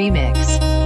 Remix.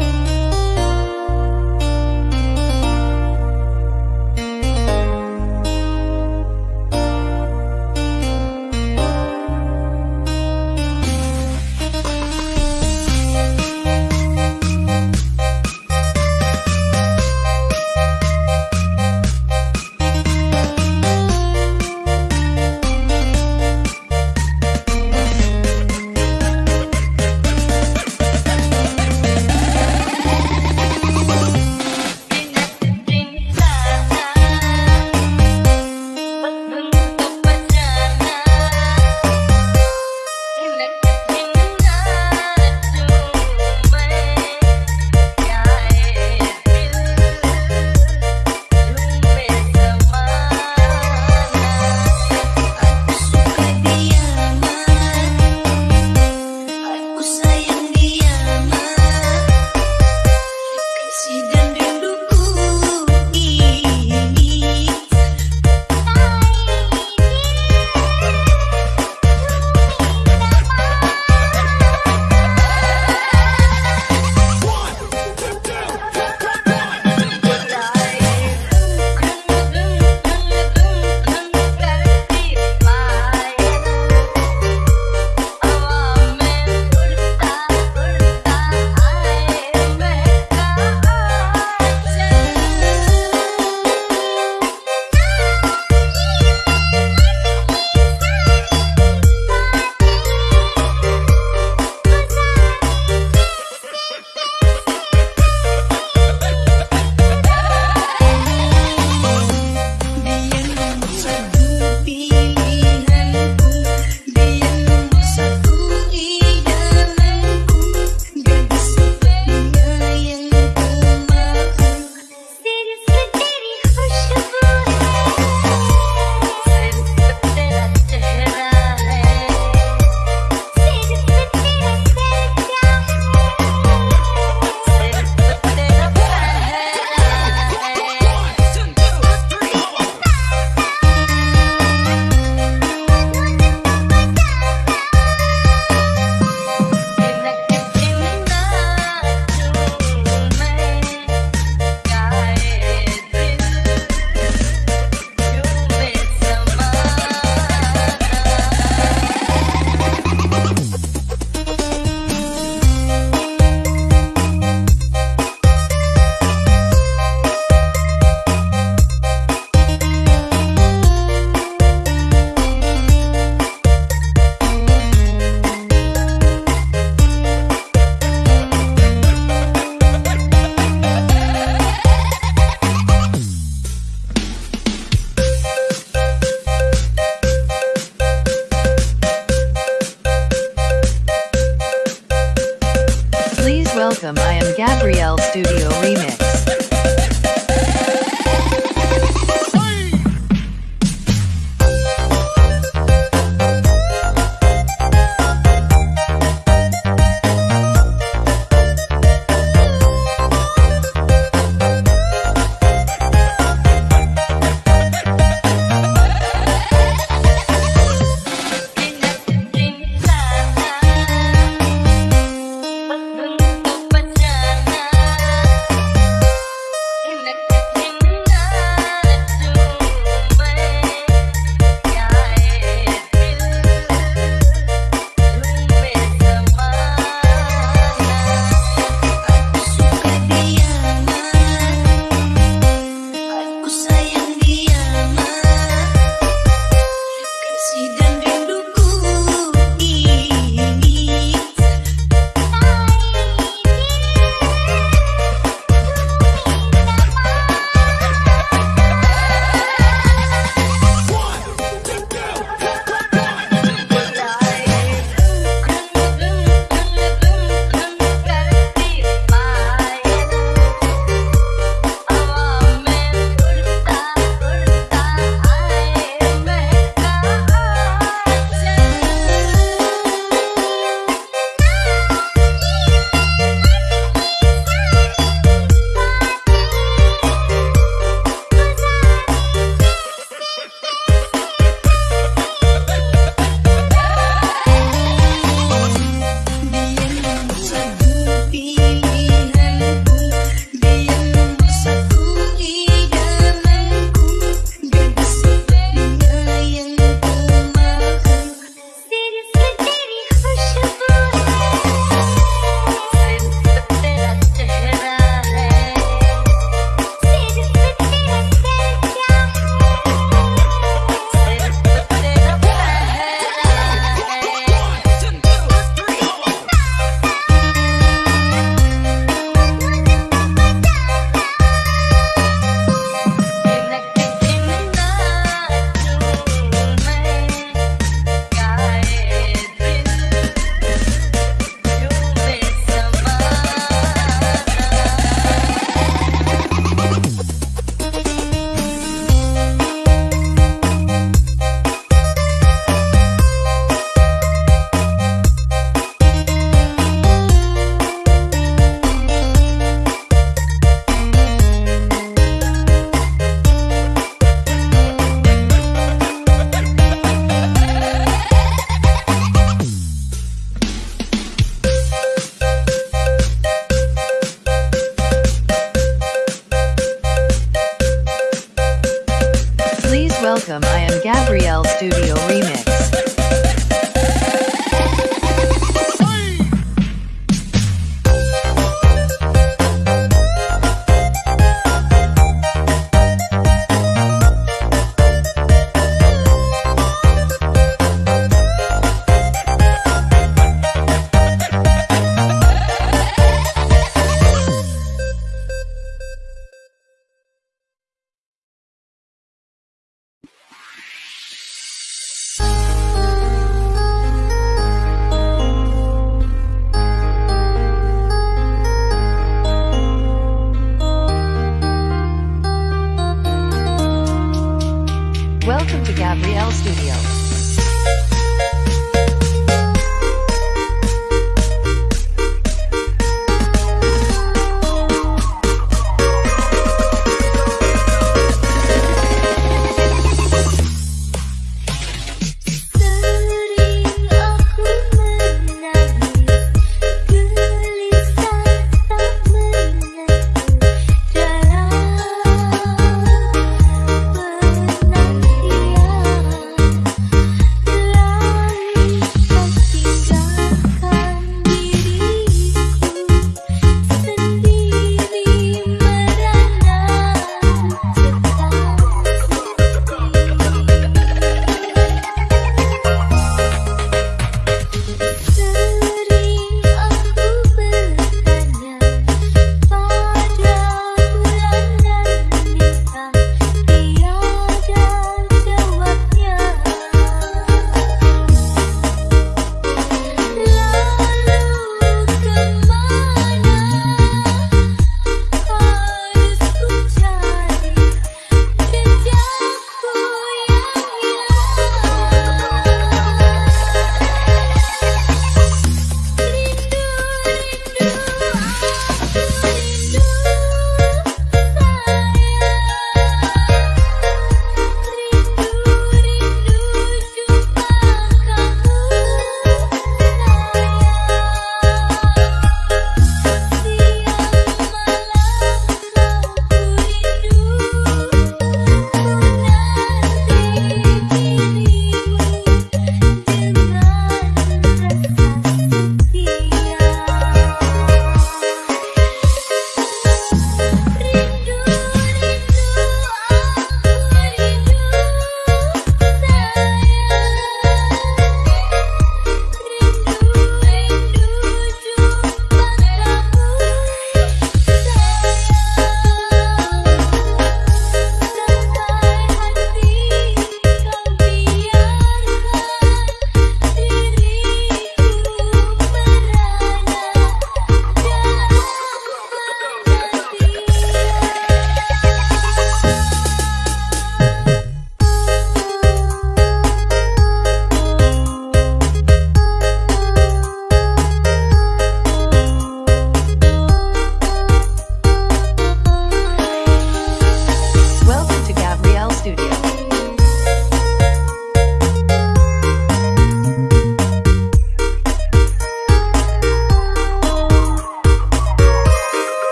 Gabrielle Studio Remix.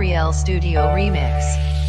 Gabrielle Studio Remix.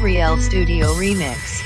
Gabrielle Studio Remix.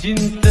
cinta